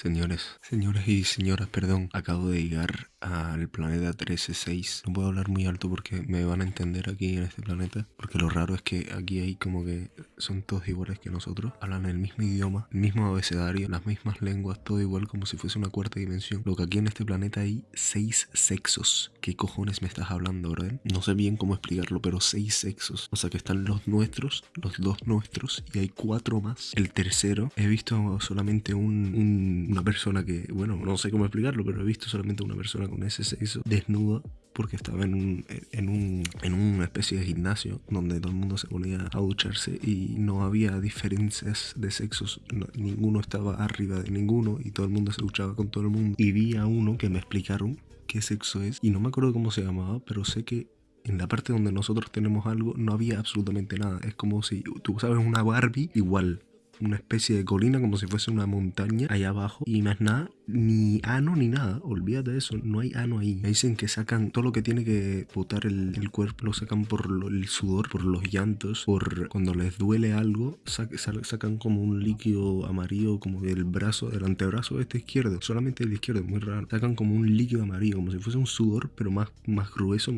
Señores, señores y señoras, perdón, acabo de llegar al planeta 136. No puedo hablar muy alto porque me van a entender aquí en este planeta, porque lo raro es que aquí hay como que son todos iguales que nosotros, hablan el mismo idioma, el mismo abecedario, las mismas lenguas, todo igual como si fuese una cuarta dimensión. Lo que aquí en este planeta hay seis sexos. ¿Qué cojones me estás hablando, verdad? No sé bien cómo explicarlo, pero seis sexos. O sea que están los nuestros, los dos nuestros, y hay cuatro más. El tercero, he visto solamente un, un una persona que, bueno, no sé cómo explicarlo, pero he visto solamente una persona con ese sexo desnuda porque estaba en un, en un en una especie de gimnasio donde todo el mundo se ponía a ducharse y no había diferencias de sexos, ninguno estaba arriba de ninguno y todo el mundo se duchaba con todo el mundo. Y vi a uno que me explicaron qué sexo es y no me acuerdo cómo se llamaba, pero sé que en la parte donde nosotros tenemos algo no había absolutamente nada. Es como si tú sabes una Barbie igual una especie de colina como si fuese una montaña allá abajo. Y más nada, ni ano ni nada, olvídate de eso, no hay ano ahí. Me dicen que sacan todo lo que tiene que botar el, cuerpo, lo sacan por el sudor, por los llantos, por cuando les duele algo, sacan como un líquido amarillo como del brazo, del antebrazo este izquierdo, solamente el izquierdo, muy raro, sacan como un líquido amarillo, como si fuese un sudor, pero más, más grueso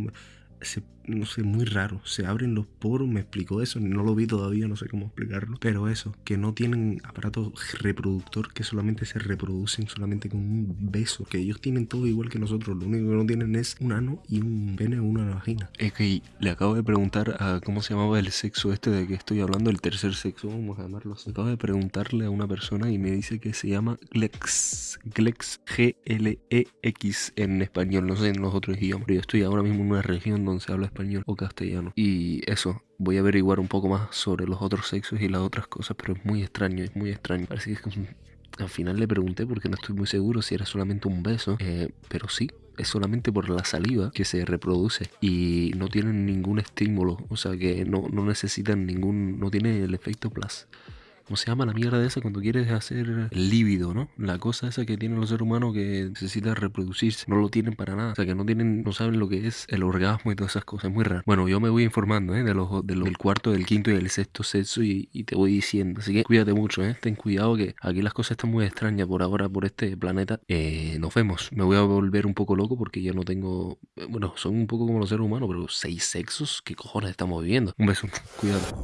no sé, muy raro. Se abren los poros, me explicó eso, no lo vi todavía, no sé cómo explicarlo. Pero eso, que no tienen aparato reproductor, que solamente se reproducen solamente con un beso. Que ellos tienen todo igual que nosotros, lo único que no tienen es un ano y un pene o una vagina. Es que le acabo de preguntar a cómo se llamaba el sexo este de que estoy hablando, el tercer sexo, vamos a llamarlo así. Acabo de preguntarle a una persona y me dice que se llama Glex. Glex, G-L-E-X en español, no sé en los otros idiomas. Pero yo estoy ahora mismo en una región se habla español o castellano. Y eso, voy a averiguar un poco más sobre los otros sexos y las otras cosas, pero es muy extraño, es muy extraño. Parece que al final le pregunté porque no estoy muy seguro si era solamente un beso, eh, pero sí, es solamente por la saliva que se reproduce y no tienen ningún estímulo, o sea que no, no necesitan ningún, no tiene el efecto plus. ¿Cómo se llama la mierda de esa cuando quieres hacer el no? La cosa esa que tienen los seres humanos que necesita reproducirse. No lo tienen para nada. O sea, que no tienen, no saben lo que es el orgasmo y todas esas cosas. Es muy raro. Bueno, yo me voy informando, ¿eh? De los, de del cuarto, del quinto y del sexto sexo y, te voy diciendo. Así que cuídate mucho, ¿eh? Ten cuidado que aquí las cosas están muy extrañas por ahora, por este planeta. Eh, nos vemos. Me voy a volver un poco loco porque yo no tengo... Bueno, son un poco como los seres humanos, pero seis sexos. ¿Qué cojones estamos viviendo? Un beso. Cuídate.